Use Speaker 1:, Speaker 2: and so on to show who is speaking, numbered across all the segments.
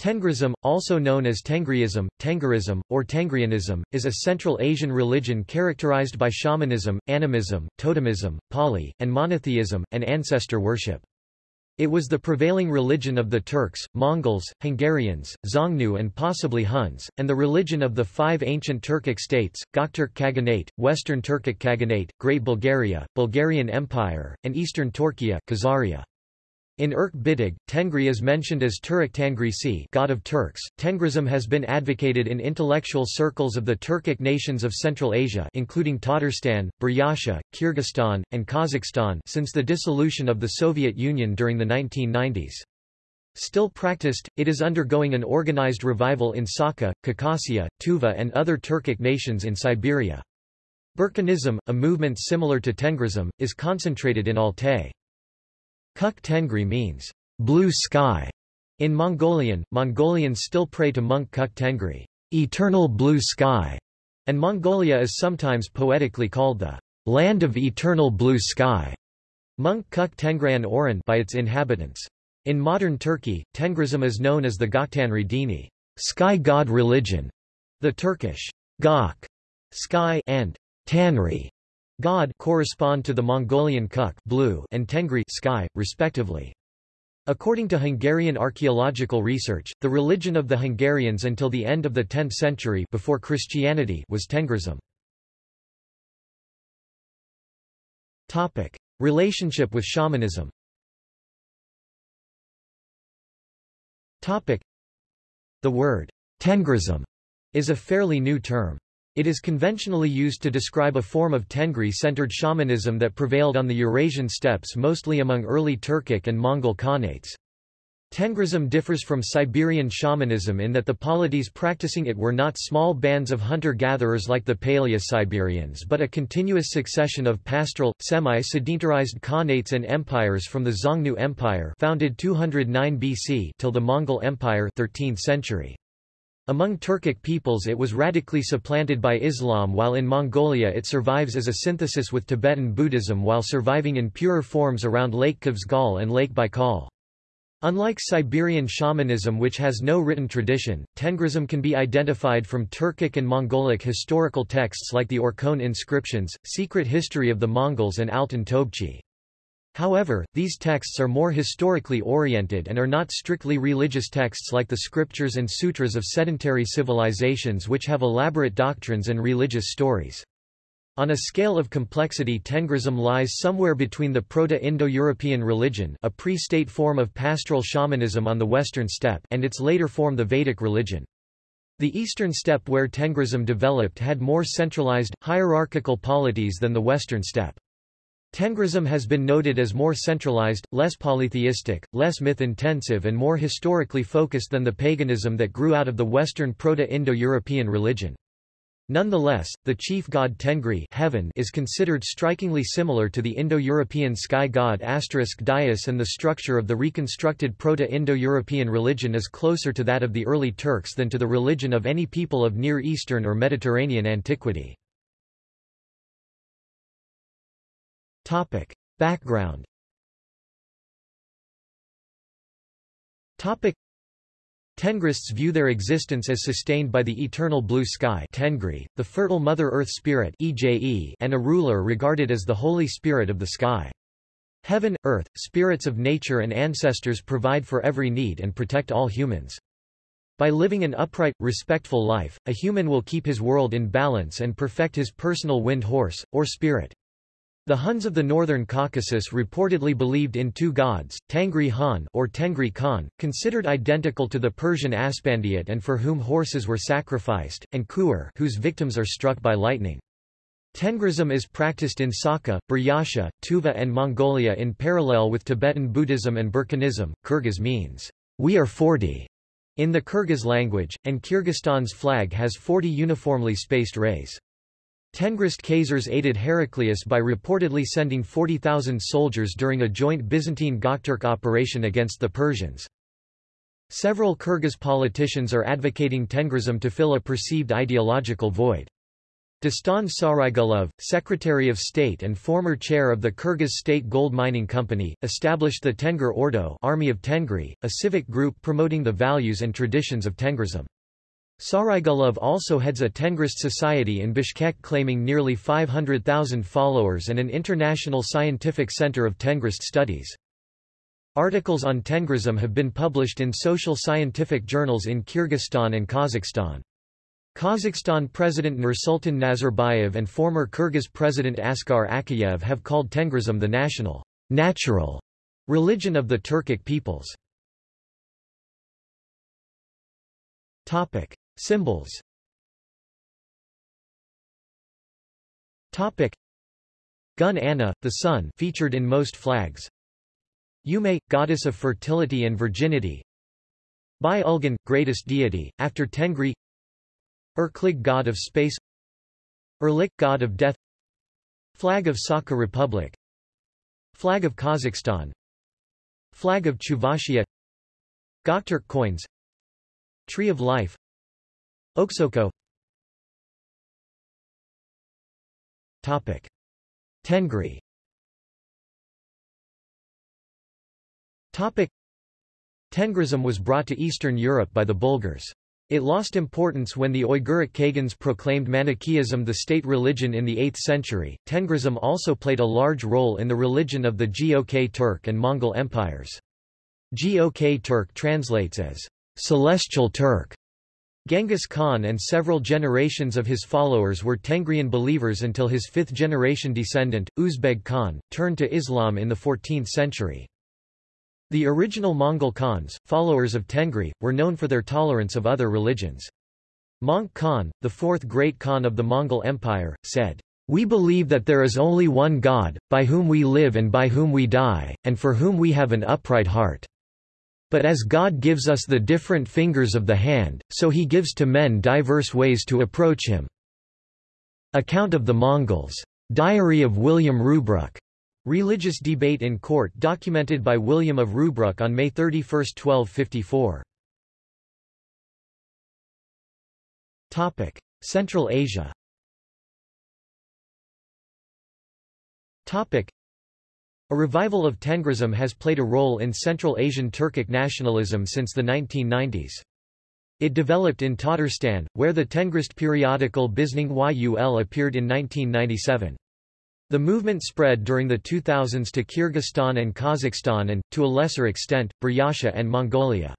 Speaker 1: Tengrism, also known as Tengriism, Tengrism, or Tengrianism, is a Central Asian religion characterized by shamanism, animism, totemism, pali, and monotheism, and ancestor worship. It was the prevailing religion of the Turks, Mongols, Hungarians, Xiongnu and possibly Huns, and the religion of the five ancient Turkic states, Gokturk Khaganate, Western Turkic Khaganate, Great Bulgaria, Bulgarian Empire, and Eastern Tourkia Khazaria. In Irk Bitig, Tengri is mentioned as Turek Tangrisi God of Turks. Tengrism has been advocated in intellectual circles of the Turkic nations of Central Asia including Tatarstan, Buryatia, Kyrgyzstan, and Kazakhstan since the dissolution of the Soviet Union during the 1990s. Still practiced, it is undergoing an organized revival in Sakha, Khakassia, Tuva and other Turkic nations in Siberia. Burkanism, a movement similar to Tengrism, is concentrated in Altai. Kuk Tengri means blue sky. In Mongolian, Mongolians still pray to Monk Kuk Tengri, eternal blue sky, and Mongolia is sometimes poetically called the land of eternal blue sky. Monk Kuk Tengrayan Oran by its inhabitants. In modern Turkey, Tengrism is known as the Goktanri Dini, sky god religion. The Turkish Gok, sky, and Tanri, God correspond to the Mongolian Kuk blue and Tengri sky, respectively. According to Hungarian archaeological research, the religion of the Hungarians until the end of the 10th century before Christianity was Tengrism. Topic: Relationship with shamanism. Topic: The word Tengrism is a fairly new term. It is conventionally used to describe a form of Tengri-centered shamanism that prevailed on the Eurasian steppes mostly among early Turkic and Mongol Khanates. Tengrism differs from Siberian shamanism in that the polities practicing it were not small bands of hunter-gatherers like the Paleo-Siberians but a continuous succession of pastoral, semi-sedentarized Khanates and empires from the Xiongnu Empire founded 209 BC till the Mongol Empire 13th century. Among Turkic peoples it was radically supplanted by Islam while in Mongolia it survives as a synthesis with Tibetan Buddhism while surviving in purer forms around Lake Khövsgöl and Lake Baikal. Unlike Siberian shamanism which has no written tradition, Tengrism can be identified from Turkic and Mongolic historical texts like the Orkhon inscriptions, Secret History of the Mongols and Altan Tobchi. However, these texts are more historically oriented and are not strictly religious texts like the scriptures and sutras of sedentary civilizations which have elaborate doctrines and religious stories. On a scale of complexity Tengrism lies somewhere between the Proto-Indo-European religion a pre-state form of pastoral shamanism on the western steppe and its later form the Vedic religion. The eastern steppe where Tengrism developed had more centralized, hierarchical polities than the western steppe. Tengrism has been noted as more centralized, less polytheistic, less myth-intensive and more historically focused than the paganism that grew out of the Western Proto-Indo-European religion. Nonetheless, the chief god Tengri heaven is considered strikingly similar to the Indo-European sky god asterisk Dyaus and the structure of the reconstructed Proto-Indo-European religion is closer to that of the early Turks than to the religion of any people of Near Eastern or Mediterranean antiquity. Topic. Background Topic. Tengrists view their existence as sustained by the eternal blue sky Tengri, the fertile Mother Earth Spirit EJE, and a ruler regarded as the Holy Spirit of the sky. Heaven, earth, spirits of nature and ancestors provide for every need and protect all humans. By living an upright, respectful life, a human will keep his world in balance and perfect his personal wind horse, or spirit. The Huns of the northern Caucasus reportedly believed in two gods, Tangri Han or Tengri Khan, considered identical to the Persian Aspandiat and for whom horses were sacrificed, and Kuer whose victims are struck by lightning. Tengrism is practiced in Sakha, Buryatia, Tuva and Mongolia in parallel with Tibetan Buddhism and Burkanism. Kyrgyz means, we are 40 in the Kyrgyz language, and Kyrgyzstan's flag has 40 uniformly spaced rays. Tengrist Khazars aided Heraclius by reportedly sending 40,000 soldiers during a joint Byzantine-Gokturk operation against the Persians. Several Kyrgyz politicians are advocating Tengrism to fill a perceived ideological void. Dastan Sarygulov, Secretary of State and former chair of the Kyrgyz State Gold Mining Company, established the Tengir Ordo Army of Tengri, a civic group promoting the values and traditions of Tengrism. Sarygulov also heads a Tengrist society in Bishkek claiming nearly 500,000 followers and an international scientific center of Tengrist studies. Articles on Tengrism have been published in social scientific journals in Kyrgyzstan and Kazakhstan. Kazakhstan President Nursultan Nazarbayev and former Kyrgyz President Askar Akayev have called Tengrism the national, natural religion of the Turkic peoples. Topic: Symbols. Topic: Gun Anna, the sun, featured in most flags. Yume, goddess of fertility and virginity. Bai Ulgan, greatest deity, after Tengri. Erklig god of space. Erlik god of death. Flag of Sakha Republic. Flag of Kazakhstan. Flag of Chuvashia. Gokturk coins. Tree of Life Oksoko Topic Tengri Topic Tengrism was brought to Eastern Europe by the Bulgars. It lost importance when the Oyguric Khagans proclaimed Manichaeism the state religion in the 8th century. Tengrism also played a large role in the religion of the Gok Turk and Mongol empires. Gok Turk translates as celestial Turk. Genghis Khan and several generations of his followers were Tengrian believers until his fifth-generation descendant, Uzbeg Khan, turned to Islam in the 14th century. The original Mongol Khans, followers of Tengri, were known for their tolerance of other religions. Möngke Khan, the fourth great Khan of the Mongol Empire, said, We believe that there is only one God, by whom we live and by whom we die, and for whom we have an upright heart. But as God gives us the different fingers of the hand, so he gives to men diverse ways to approach him. Account of the Mongols. Diary of William Rubruck. Religious debate in court documented by William of Rubruck on May 31, 1254. Topic: Central Asia. Topic: A revival of Tengrism has played a role in Central Asian Turkic nationalism since the 1990s. It developed in Tatarstan, where the Tengrist periodical Bizning Yul appeared in 1997. The movement spread during the 2000s to Kyrgyzstan and Kazakhstan and, to a lesser extent, Buryatia and Mongolia.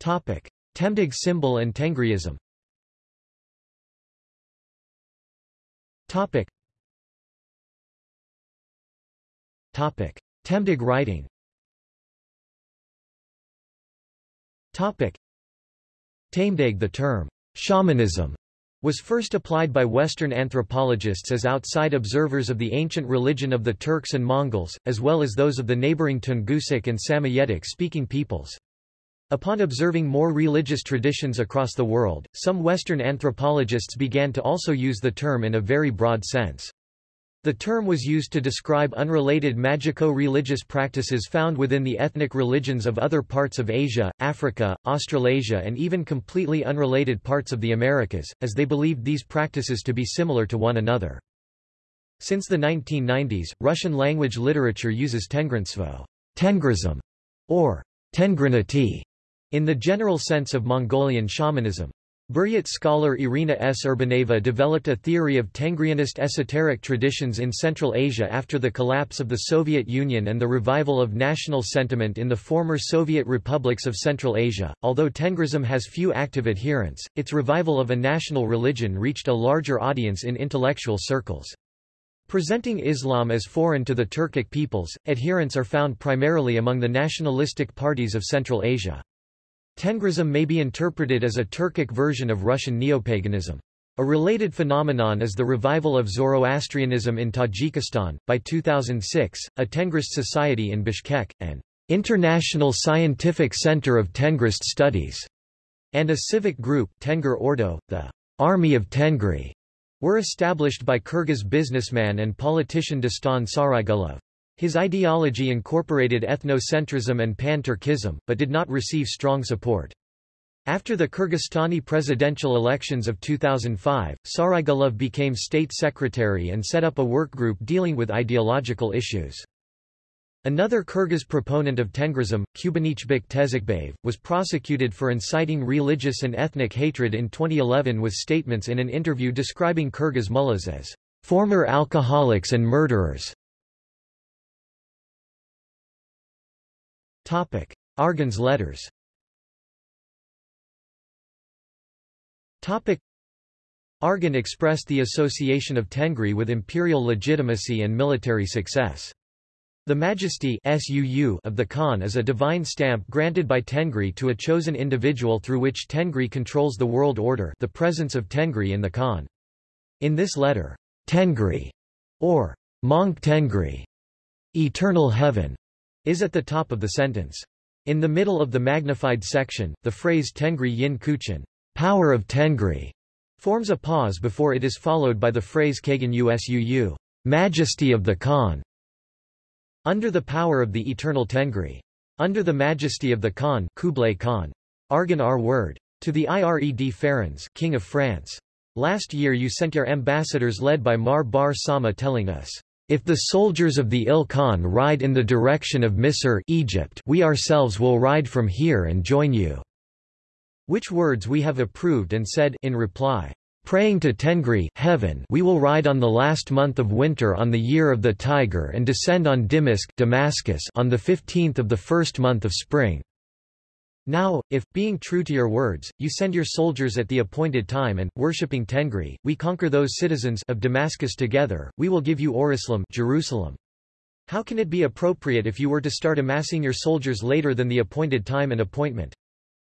Speaker 1: Temdig symbol and Tengriism Temdig writing Tamdeg the term shamanism was first applied by Western anthropologists as outside observers of the ancient religion of the Turks and Mongols, as well as those of the neighboring Tungusic and Samoyedic-speaking peoples. Upon observing more religious traditions across the world, some Western anthropologists began to also use the term in a very broad sense. The term was used to describe unrelated magico-religious practices found within the ethnic religions of other parts of Asia, Africa, Australasia and even completely unrelated parts of the Americas, as they believed these practices to be similar to one another. Since the 1990s, Russian-language literature uses Tengrinstvo Tengrism, or Tengrinity, in the general sense of Mongolian shamanism. Buryat scholar Irina S. Urbanaeva developed a theory of Tengrianist esoteric traditions in Central Asia after the collapse of the Soviet Union and the revival of national sentiment in the former Soviet republics of Central Asia. Although Tengrism has few active adherents, its revival of a national religion reached a larger audience in intellectual circles. Presenting Islam as foreign to the Turkic peoples, adherents are found primarily among the nationalistic parties of Central Asia. Tengrism may be interpreted as a Turkic version of Russian neopaganism. A related phenomenon is the revival of Zoroastrianism in Tajikistan. By 2006, a Tengrist society in Bishkek, an international scientific center of Tengrist studies, and a civic group, Tengir Ordo, the Army of Tengri, were established by Kyrgyz businessman and politician Dastan Sarygulov. His ideology incorporated ethnocentrism and pan-Turkism, but did not receive strong support. After the Kyrgyzstani presidential elections of 2005, Sarygulov became state secretary and set up a work group dealing with ideological issues. Another Kyrgyz proponent of Tengrism, Kubanichbek Tezikbayev, was prosecuted for inciting religious and ethnic hatred in 2011 with statements in an interview describing Kyrgyz mullahs as former alcoholics and murderers. Argun's letters Argun expressed the association of Tengri with imperial legitimacy and military success. The majesty of the Khan is a divine stamp granted by Tengri to a chosen individual through which Tengri controls the world order the presence of Tengri in the Khan. In this letter, Tengri, or Monk Tengri, eternal heaven, is at the top of the sentence. In the middle of the magnified section, the phrase Tengri Yin Kuchin, power of Tengri, forms a pause before it is followed by the phrase Kagan Usuu, majesty of the Khan. Under the power of the eternal Tengri. Under the majesty of the Khan Kublai Khan. Argun our word. To the Ired Ferens King of France. Last year you sent your ambassadors led by Mar Bar Sama telling us, if the soldiers of the Il Khan ride in the direction of Misr Egypt, we ourselves will ride from here and join you." Which words we have approved and said in reply, Praying to Tengri heaven, we will ride on the last month of winter on the year of the tiger and descend on Dimisk Damascus on the 15th of the first month of spring. Now, if, being true to your words, you send your soldiers at the appointed time and, worshipping Tengri, we conquer those citizens of Damascus together, we will give you Orislam Jerusalem. How can it be appropriate if you were to start amassing your soldiers later than the appointed time and appointment?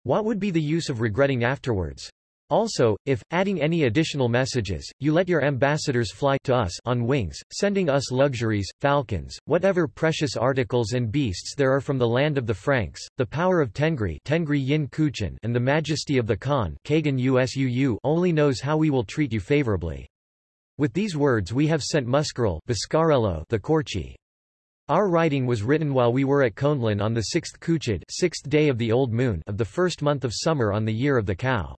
Speaker 1: What would be the use of regretting afterwards? Also, if, adding any additional messages, you let your ambassadors fly to us on wings, sending us luxuries, falcons, whatever precious articles and beasts there are from the land of the Franks, the power of Tengri, Tengri Yin Kuchin and the majesty of the Khan Kagan Usuu only knows how we will treat you favorably. With these words we have sent Muscarel the Korchi. Our writing was written while we were at Konlin on the sixth Kuchid sixth day of the old moon of the first month of summer on the year of the cow.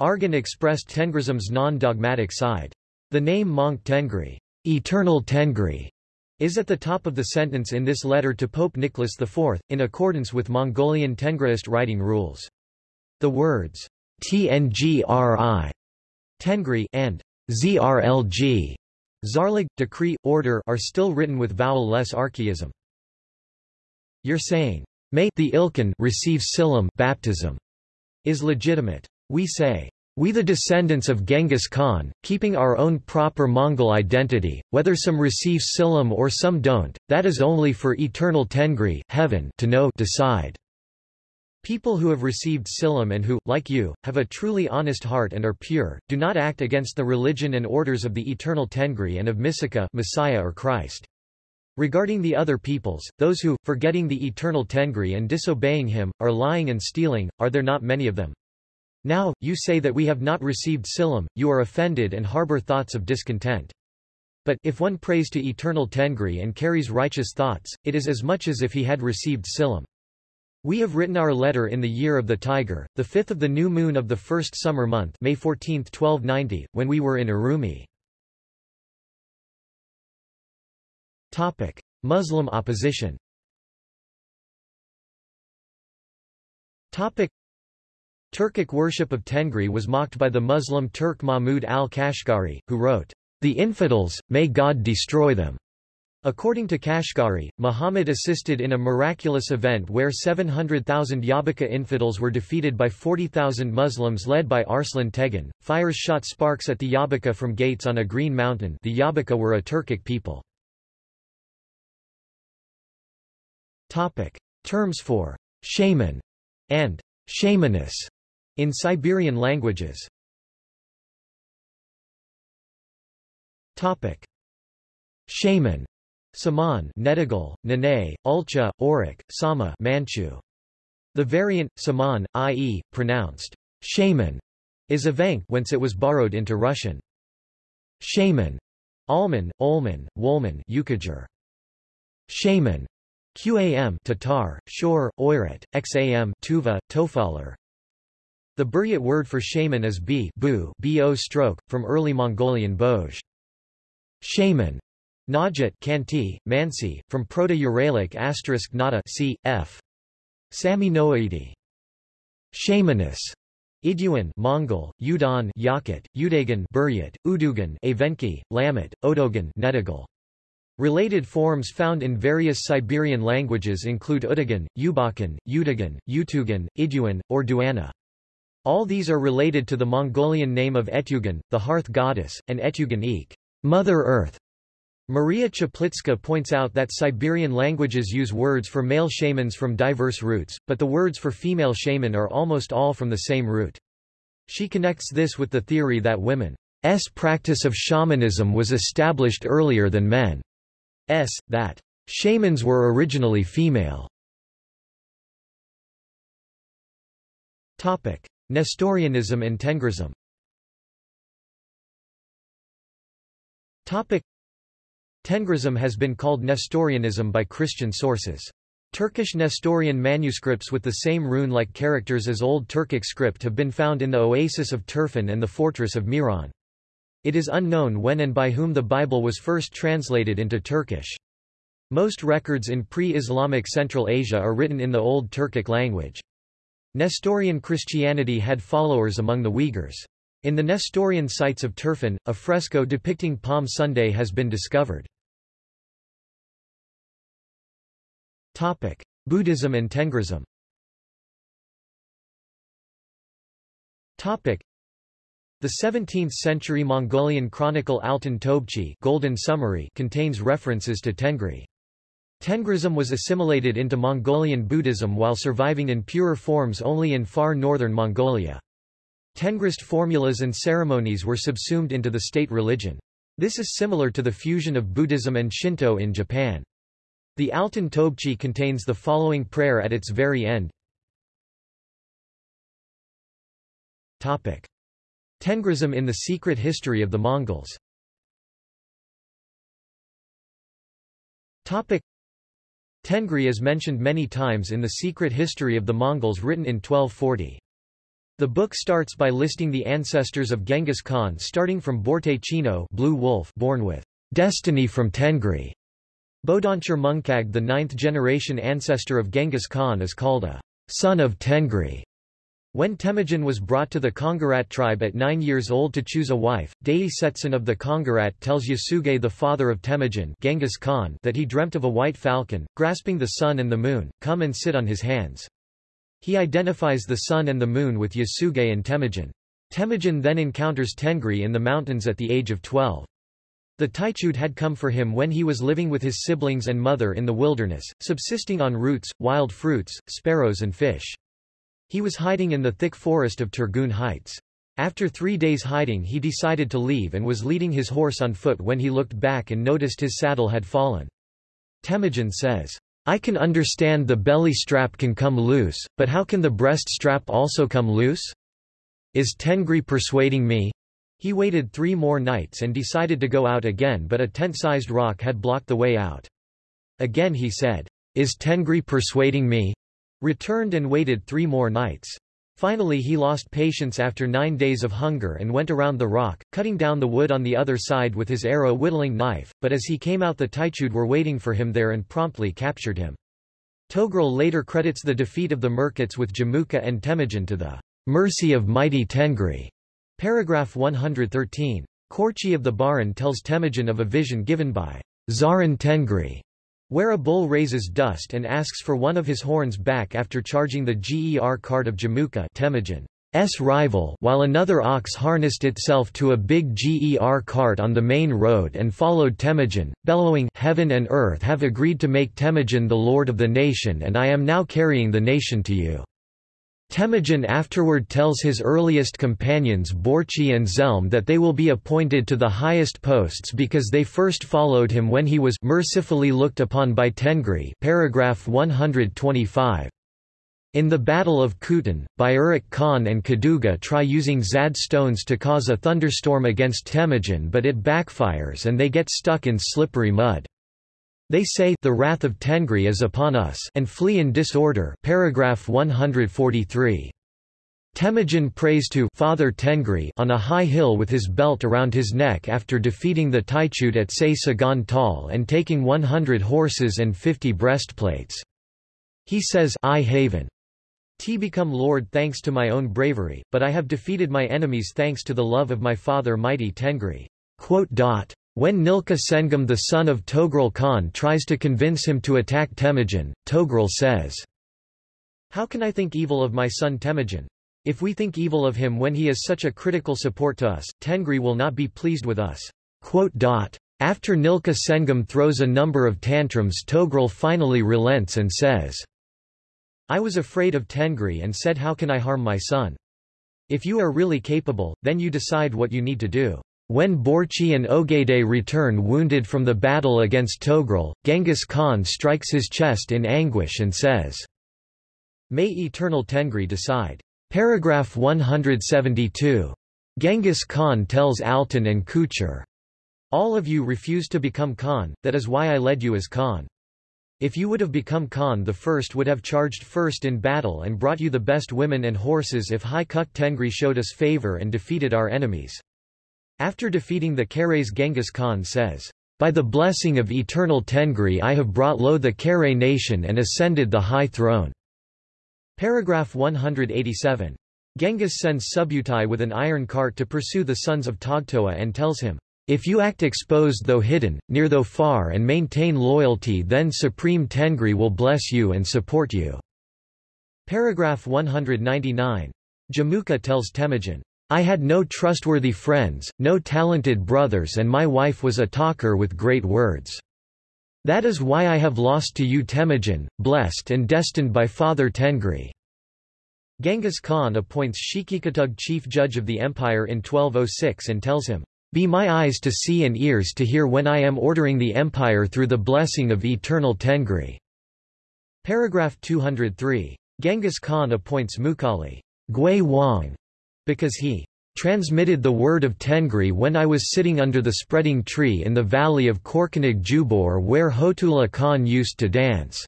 Speaker 1: Argun expressed Tengrism's non-dogmatic side. The name Monk Tengri, eternal Tengri, is at the top of the sentence in this letter to Pope Nicholas IV, in accordance with Mongolian Tengriist writing rules. The words Tngri Tengri and Zrlg Zarlig, decree, order are still written with vowel-less archaism. You're saying, may the Ilkhan receive Silam baptism is legitimate. We say, we the descendants of Genghis Khan, keeping our own proper Mongol identity, whether some receive Silam or some don't, that is only for eternal Tengri heaven to know decide. People who have received Silam and who, like you, have a truly honest heart and are pure, do not act against the religion and orders of the eternal Tengri and of Misika Messiah or Christ. Regarding the other peoples, those who, forgetting the eternal Tengri and disobeying him, are lying and stealing, are there not many of them? Now, you say that we have not received Silam, you are offended and harbor thoughts of discontent. But, if one prays to eternal Tengri and carries righteous thoughts, it is as much as if he had received Silam. We have written our letter in the year of the tiger, the fifth of the new moon of the first summer month May 14, 1290, when we were in Urumi. Muslim opposition Turkic worship of Tengri was mocked by the Muslim Turk Mahmud al-Kashgari, who wrote, The infidels, may God destroy them. According to Kashgari, Muhammad assisted in a miraculous event where 700,000 Yabaka infidels were defeated by 40,000 Muslims led by Arslan Tegan. Fires shot sparks at the Yabaka from gates on a green mountain the Yabaka were a Turkic people. Terms for shaman and shamaness in Siberian languages Topic. Shaman Saman Negidal, Nene, Ulcha, Orik, Sama Manchu. The variant, Saman, i.e., pronounced shaman, is a Evenk whence it was borrowed into Russian. Shaman Alman, Olman, Wolman Yukaghir. Shaman Qam Tatar, Shor, Oirat, Xam Tuva, Tofalar The Buryat word for shaman is b bu bo stroke, from early Mongolian boj. Shaman. Najat Khanty, Mansi, from Proto-Uralic asterisk nata c. f. Sami Noaidi. Shamanus. Iduan Mongol, Udon Yakut, Udagan Buryat, Udugan Evenki, Lamut, Odogan Negidal. Related forms found in various Siberian languages include Udagan, Ubakan, Udagan, Utugan, Iduan, or Duana. All these are related to the Mongolian name of Etugan, the hearth goddess, and Etugan Eek, Mother Earth. Maria Czaplicka points out that Siberian languages use words for male shamans from diverse roots, but the words for female shaman are almost all from the same root. She connects this with the theory that women's practice of shamanism was established earlier than men's, that shamans were originally female. Topic: Nestorianism and Tengrism Tengrism has been called Nestorianism by Christian sources. Turkish Nestorian manuscripts with the same rune-like characters as Old Turkic script have been found in the oasis of Turfan and the fortress of Miran. It is unknown when and by whom the Bible was first translated into Turkish. Most records in pre-Islamic Central Asia are written in the Old Turkic language. Nestorian Christianity had followers among the Uyghurs. In the Nestorian sites of Turfan, a fresco depicting Palm Sunday has been discovered. Buddhism and Tengrism The 17th-century Mongolian chronicle Altan Tobchi Golden Summary contains references to Tengri. Tengrism was assimilated into Mongolian Buddhism while surviving in purer forms only in far northern Mongolia. Tengrist formulas and ceremonies were subsumed into the state religion. This is similar to the fusion of Buddhism and Shinto in Japan. The Altan Tobchi contains the following prayer at its very end. Tengrism in the secret history of the Mongols Tengri is mentioned many times in the secret history of the Mongols written in 1240. The book starts by listing the ancestors of Genghis Khan starting from Borte Chino Blue Wolf born with destiny from Tengri. Bodonchur Mungkag the ninth-generation ancestor of Genghis Khan is called a son of Tengri. When Temujin was brought to the Kongarat tribe at nine years old to choose a wife, Dei Setsun of the Kongarat tells Yasuge the father of Temujin Genghis Khan that he dreamt of a white falcon, grasping the sun and the moon, come and sit on his hands. He identifies the sun and the moon with Yasuge and Temujin. Temujin then encounters Tengri in the mountains at the age of 12. The Taichud had come for him when he was living with his siblings and mother in the wilderness, subsisting on roots, wild fruits, sparrows and fish. He was hiding in the thick forest of Turgun Heights. After three days hiding he decided to leave and was leading his horse on foot when he looked back and noticed his saddle had fallen. Temujin says, I can understand the belly strap can come loose, but how can the breast strap also come loose? Is Tengri persuading me? He waited three more nights and decided to go out again but a tent-sized rock had blocked the way out. Again he said, Is Tengri persuading me? Returned and waited three more nights. Finally he lost patience after nine days of hunger and went around the rock, cutting down the wood on the other side with his arrow whittling knife, but as he came out the Taichud were waiting for him there and promptly captured him. Togrul later credits the defeat of the Merkits with Jamuka and Temujin to the mercy of mighty Tengri. Paragraph 113. Korchi of the Baran tells Temujin of a vision given by Zaran Tengri where a bull raises dust and asks for one of his horns back after charging the GER cart of Jamuka Temujin's rival while another ox harnessed itself to a big GER cart on the main road and followed Temujin, bellowing, Heaven and earth have agreed to make Temujin the lord of the nation and I am now carrying the nation to you. Temujin afterward tells his earliest companions Borchi and Zelm that they will be appointed to the highest posts because they first followed him when he was mercifully looked upon by Tengri paragraph 125. In the Battle of Kutan, Bayurik Khan and Kaduga try using Zad stones to cause a thunderstorm against Temujin but it backfires and they get stuck in slippery mud. They say the wrath of Tengri is upon us and flee in disorder paragraph 143. Temujin prays to Father Tengri on a high hill with his belt around his neck after defeating the Taichut at Se Sagan Tal and taking 100 horses and 50 breastplates. He says I haven T become Lord thanks to my own bravery, but I have defeated my enemies thanks to the love of my father mighty Tengri. When Nilka Sengam the son of Togrul Khan tries to convince him to attack Temujin, Togrul says, How can I think evil of my son Temujin? If we think evil of him when he is such a critical support to us, Tengri will not be pleased with us. After Nilka Sengam throws a number of tantrums Togrul finally relents and says, I was afraid of Tengri and said how can I harm my son? If you are really capable, then you decide what you need to do. When Borchi and Ogedei return wounded from the battle against Togrul, Genghis Khan strikes his chest in anguish and says, May eternal Tengri decide. Paragraph 172. Genghis Khan tells Altan and Kuchar, All of you refused to become Khan, that is why I led you as Khan. If you would have become Khan the first would have charged first in battle and brought you the best women and horses if Hai Kuk Tengri showed us favor and defeated our enemies. After defeating the Karays Genghis Khan says, By the blessing of eternal Tengri I have brought low the Kare nation and ascended the high throne. Paragraph 187. Genghis sends Subutai with an iron cart to pursue the sons of Togtoa and tells him, If you act exposed though hidden, near though far and maintain loyalty then Supreme Tengri will bless you and support you." Paragraph 199. Jamuka tells Temujin, I had no trustworthy friends, no talented brothers and my wife was a talker with great words. That is why I have lost to you Temujin, blessed and destined by Father Tengri. Genghis Khan appoints Shikikatug chief judge of the empire in 1206 and tells him, Be my eyes to see and ears to hear when I am ordering the empire through the blessing of eternal Tengri. Paragraph 203. Genghis Khan appoints Mukali Gui Wang because he transmitted the word of Tengri when I was sitting under the spreading tree in the valley of Korkanig Jubor where Hotula Khan used to dance."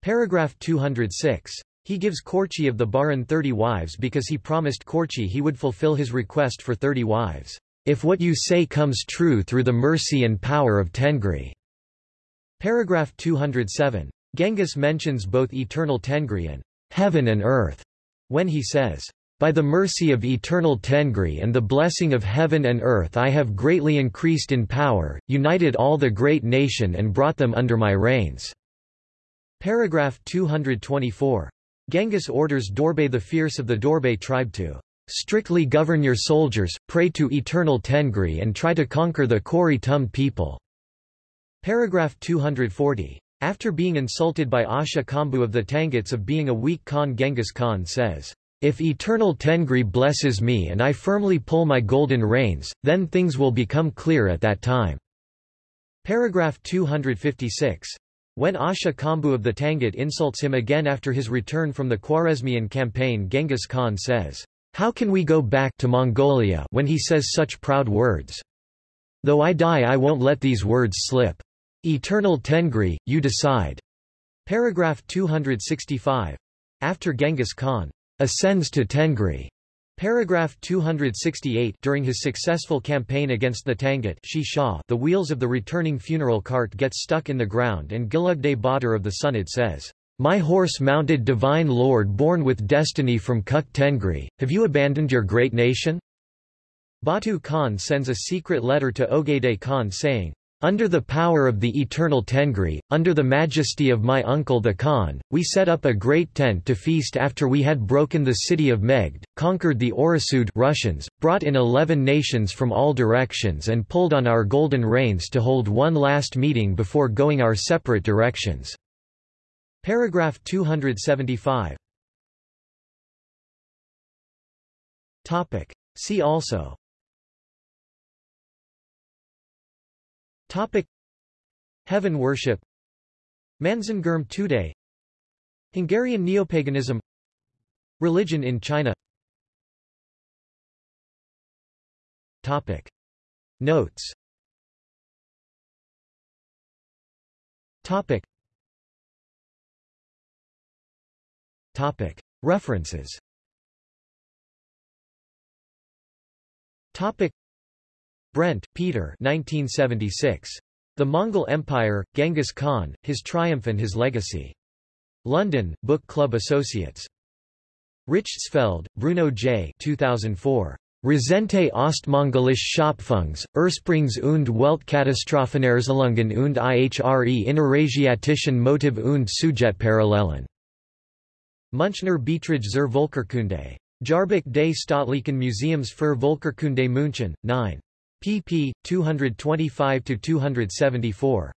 Speaker 1: Paragraph 206. He gives Korchi of the Baran thirty wives because he promised Korchi he would fulfill his request for thirty wives, "...if what you say comes true through the mercy and power of Tengri." Paragraph 207. Genghis mentions both eternal Tengri and heaven and earth when he says, by the mercy of eternal Tengri and the blessing of heaven and earth I have greatly increased in power, united all the great nation and brought them under my reigns." Paragraph 224. Genghis orders Dorbay the Fierce of the Dorbay tribe to strictly govern your soldiers, pray to eternal Tengri and try to conquer the Kori Tum people." Paragraph 240. After being insulted by Asha Kambu of the Tanguts of being a weak Khan Genghis Khan says, if eternal Tengri blesses me and I firmly pull my golden reins, then things will become clear at that time." Paragraph 256. When Asha Kambu of the Tangut insults him again after his return from the Khwarezmian campaign Genghis Khan says, How can we go back to Mongolia when he says such proud words? Though I die I won't let these words slip. Eternal Tengri, you decide. Paragraph 265. After Genghis Khan ascends to Tengri. Paragraph 268 During his successful campaign against the Tangut the wheels of the returning funeral cart get stuck in the ground and Gilugday Badr of the Sunid says, My horse-mounted divine lord born with destiny from Kuk Tengri, have you abandoned your great nation? Batu Khan sends a secret letter to Ogedei Khan saying, under the power of the eternal Tengri, under the majesty of my uncle the Khan, we set up a great tent to feast after we had broken the city of Megd, conquered the Orasud Russians, brought in eleven nations from all directions and pulled on our golden reins to hold one last meeting before going our separate directions." Paragraph 275 See also Topic. Heaven worship. Manzengerm Tudeh Hungarian neopaganism. Religion in China. Topic. Notes. Topic. Topic. References. Topic. Brent, Peter 1976. The Mongol Empire, Genghis Khan, His Triumph and His Legacy. London, Book Club Associates. Richtsfeld, Bruno J. 2004. Rezente Ostmongolische Schöpfungs, Ursprungs und Weltkatastrophenerzählungen und ihre innerasiatischen Motiv und Sujetparallelen. Münchner Beiträge zur Völkerkunde. Jahrbuch des Staatlichen Museums für Völkerkunde München, 9. Pp. 225–274.